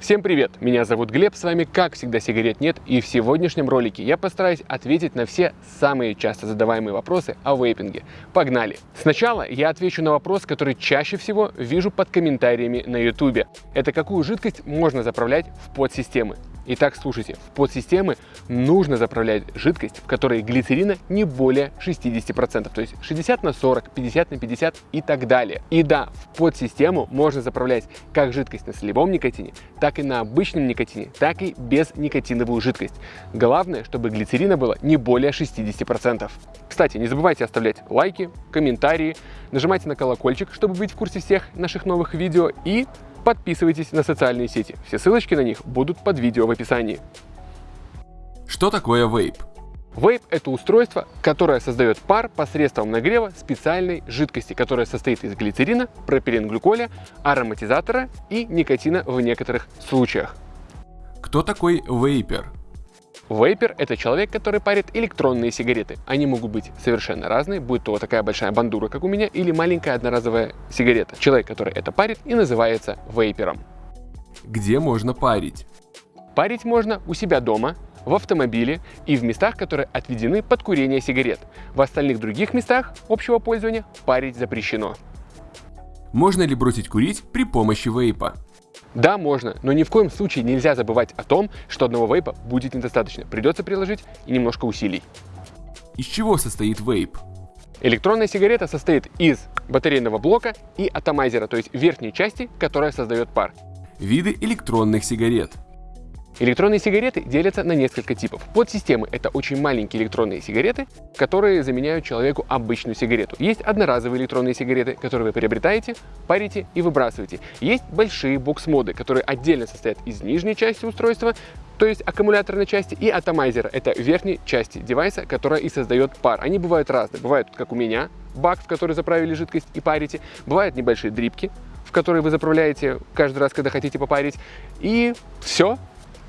Всем привет! Меня зовут Глеб, с вами как всегда сигарет нет и в сегодняшнем ролике я постараюсь ответить на все самые часто задаваемые вопросы о вейпинге. Погнали! Сначала я отвечу на вопрос, который чаще всего вижу под комментариями на YouTube. Это какую жидкость можно заправлять в подсистемы. Итак, слушайте, в подсистемы нужно заправлять жидкость, в которой глицерина не более 60%, то есть 60 на 40, 50 на 50 и так далее. И да, в подсистему можно заправлять как жидкость на солевом никотине, так и на обычном никотине, так и без никотиновую жидкость. Главное, чтобы глицерина было не более 60%. Кстати, не забывайте оставлять лайки, комментарии, нажимайте на колокольчик, чтобы быть в курсе всех наших новых видео и подписывайтесь на социальные сети. Все ссылочки на них будут под видео в описании. Что такое вейп? Вейп – это устройство, которое создает пар посредством нагрева специальной жидкости, которая состоит из глицерина, пропиленглюколя, ароматизатора и никотина в некоторых случаях. Кто такой вейпер? Вейпер – это человек, который парит электронные сигареты. Они могут быть совершенно разные, будь то такая большая бандура, как у меня, или маленькая одноразовая сигарета. Человек, который это парит, и называется вейпером. Где можно парить? Парить можно у себя дома, в автомобиле и в местах, которые отведены под курение сигарет. В остальных других местах общего пользования парить запрещено. Можно ли бросить курить при помощи вейпа? Да, можно, но ни в коем случае нельзя забывать о том, что одного вейпа будет недостаточно. Придется приложить и немножко усилий. Из чего состоит вейп? Электронная сигарета состоит из батарейного блока и атомайзера, то есть верхней части, которая создает пар. Виды электронных сигарет. Электронные сигареты делятся на несколько типов. Подсистемы — это очень маленькие электронные сигареты, которые заменяют человеку обычную сигарету. Есть одноразовые электронные сигареты, которые вы приобретаете, парите и выбрасываете. Есть большие бокс-моды, которые отдельно состоят из нижней части устройства, то есть аккумуляторной части, и атомайзера — это верхней части девайса, которая и создает пар. Они бывают разные. Бывают, как у меня, бак, в который заправили жидкость и парите. Бывают небольшие дрипки, в которые вы заправляете каждый раз, когда хотите попарить. И все,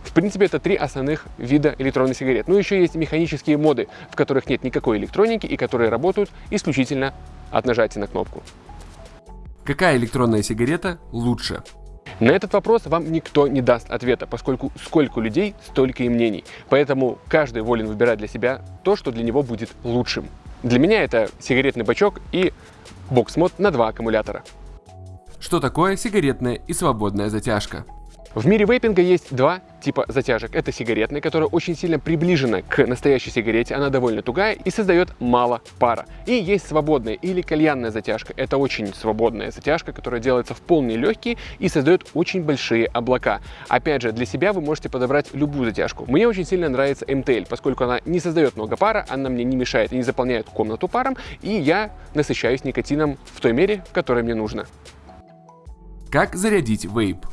в принципе, это три основных вида электронных сигарет. Ну, еще есть механические моды, в которых нет никакой электроники и которые работают исключительно от нажатия на кнопку. Какая электронная сигарета лучше? На этот вопрос вам никто не даст ответа, поскольку сколько людей, столько и мнений. Поэтому каждый волен выбирать для себя то, что для него будет лучшим. Для меня это сигаретный бачок и бокс-мод на два аккумулятора. Что такое сигаретная и свободная затяжка? В мире вейпинга есть два типа затяжек. Это сигаретная, которая очень сильно приближена к настоящей сигарете, она довольно тугая и создает мало пара. И есть свободная или кальянная затяжка. Это очень свободная затяжка, которая делается в полные легкие и создает очень большие облака. Опять же, для себя вы можете подобрать любую затяжку. Мне очень сильно нравится MTL, поскольку она не создает много пара, она мне не мешает и не заполняет комнату паром, и я насыщаюсь никотином в той мере, в которой мне нужно. Как зарядить вейп?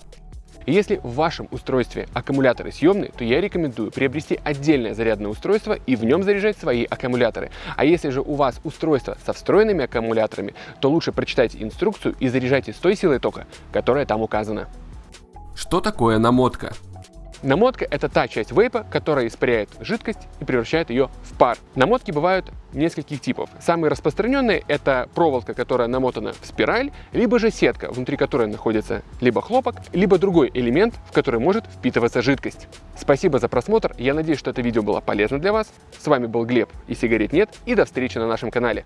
Если в вашем устройстве аккумуляторы съемные, то я рекомендую приобрести отдельное зарядное устройство и в нем заряжать свои аккумуляторы. А если же у вас устройство со встроенными аккумуляторами, то лучше прочитайте инструкцию и заряжайте с той силой тока, которая там указана. Что такое намотка? Намотка – это та часть вейпа, которая испаряет жидкость и превращает ее в пар. Намотки бывают нескольких типов. Самые распространенные – это проволока, которая намотана в спираль, либо же сетка, внутри которой находится либо хлопок, либо другой элемент, в который может впитываться жидкость. Спасибо за просмотр, я надеюсь, что это видео было полезно для вас. С вами был Глеб и сигарет нет, и до встречи на нашем канале.